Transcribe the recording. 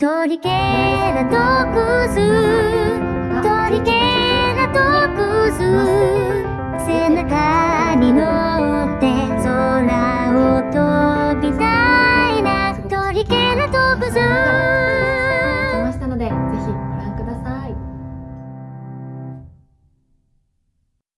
トりけなトクストりけなトクス